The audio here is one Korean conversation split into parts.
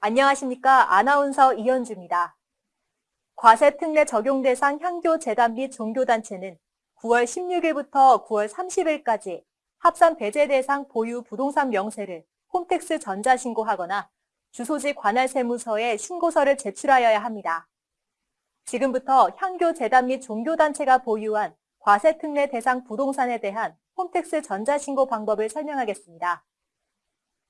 안녕하십니까. 아나운서 이현주입니다. 과세 특례 적용 대상 향교 재단 및 종교단체는 9월 16일부터 9월 30일까지 합산 배제 대상 보유 부동산 명세를 홈택스 전자신고하거나 주소지 관할 세무서에 신고서를 제출하여야 합니다. 지금부터 향교 재단 및 종교단체가 보유한 과세 특례 대상 부동산에 대한 홈택스 전자신고 방법을 설명하겠습니다.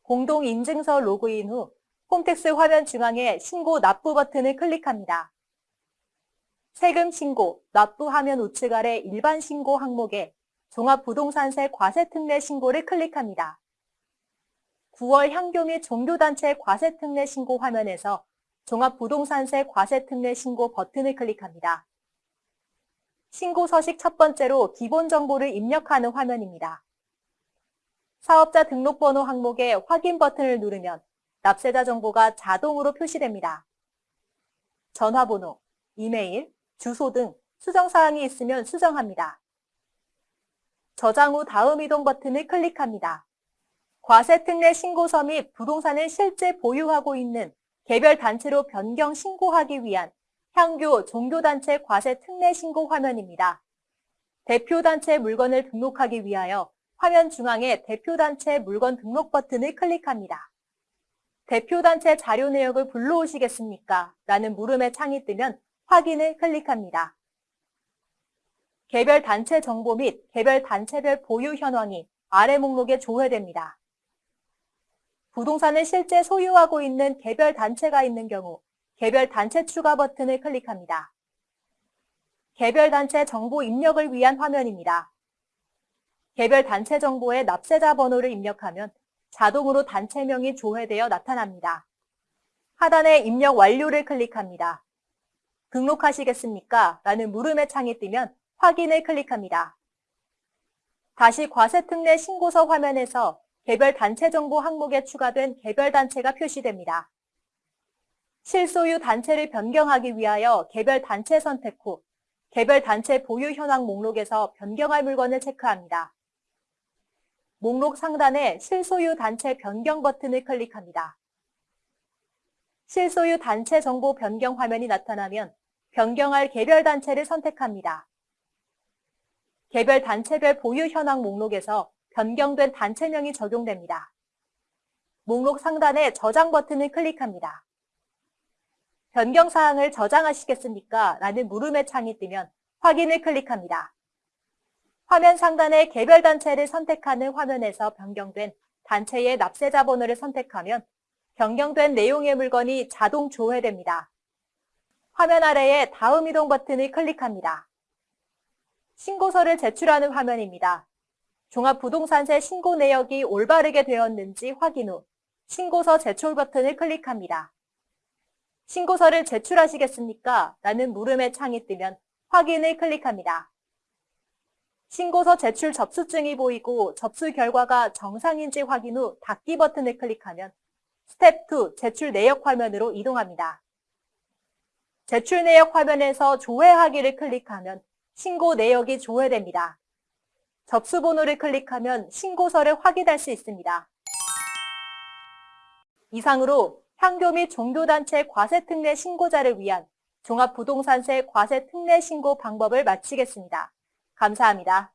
공동인증서 로그인 후 홈택스 화면 중앙에 신고 납부 버튼을 클릭합니다. 세금 신고, 납부 화면 우측 아래 일반 신고 항목에 종합부동산세 과세특례 신고를 클릭합니다. 9월 향교 및 종교단체 과세특례 신고 화면에서 종합부동산세 과세특례 신고 버튼을 클릭합니다. 신고 서식 첫 번째로 기본 정보를 입력하는 화면입니다. 사업자 등록번호 항목에 확인 버튼을 누르면 납세자 정보가 자동으로 표시됩니다. 전화번호, 이메일, 주소 등 수정사항이 있으면 수정합니다. 저장 후 다음 이동 버튼을 클릭합니다. 과세특례 신고서 및 부동산을 실제 보유하고 있는 개별 단체로 변경 신고하기 위한 향교 종교단체 과세특례 신고 화면입니다. 대표단체 물건을 등록하기 위하여 화면 중앙에 대표단체 물건 등록 버튼을 클릭합니다. 대표단체 자료 내역을 불러오시겠습니까? 라는 물음의 창이 뜨면 확인을 클릭합니다. 개별 단체 정보 및 개별 단체별 보유 현황이 아래 목록에 조회됩니다. 부동산을 실제 소유하고 있는 개별 단체가 있는 경우 개별 단체 추가 버튼을 클릭합니다. 개별 단체 정보 입력을 위한 화면입니다. 개별 단체 정보에 납세자 번호를 입력하면 자동으로 단체명이 조회되어 나타납니다. 하단에 입력 완료를 클릭합니다. 등록하시겠습니까? 라는 물음의 창이 뜨면 확인을 클릭합니다. 다시 과세특례 신고서 화면에서 개별 단체 정보 항목에 추가된 개별 단체가 표시됩니다. 실소유 단체를 변경하기 위하여 개별 단체 선택 후 개별 단체 보유 현황 목록에서 변경할 물건을 체크합니다. 목록 상단에 실소유 단체 변경 버튼을 클릭합니다. 실소유 단체 정보 변경 화면이 나타나면 변경할 개별 단체를 선택합니다. 개별 단체별 보유 현황 목록에서 변경된 단체명이 적용됩니다. 목록 상단에 저장 버튼을 클릭합니다. 변경 사항을 저장하시겠습니까? 라는 물음의 창이 뜨면 확인을 클릭합니다. 화면 상단의 개별 단체를 선택하는 화면에서 변경된 단체의 납세자 번호를 선택하면 변경된 내용의 물건이 자동 조회됩니다. 화면 아래에 다음 이동 버튼을 클릭합니다. 신고서를 제출하는 화면입니다. 종합부동산세 신고 내역이 올바르게 되었는지 확인 후 신고서 제출 버튼을 클릭합니다. 신고서를 제출하시겠습니까? 라는 물음의 창이 뜨면 확인을 클릭합니다. 신고서 제출 접수증이 보이고 접수 결과가 정상인지 확인 후 닫기 버튼을 클릭하면 스텝 2 제출 내역 화면으로 이동합니다. 제출 내역 화면에서 조회하기를 클릭하면 신고 내역이 조회됩니다. 접수 번호를 클릭하면 신고서를 확인할 수 있습니다. 이상으로 향교 및 종교단체 과세특례 신고자를 위한 종합부동산세 과세특례 신고 방법을 마치겠습니다. 감사합니다.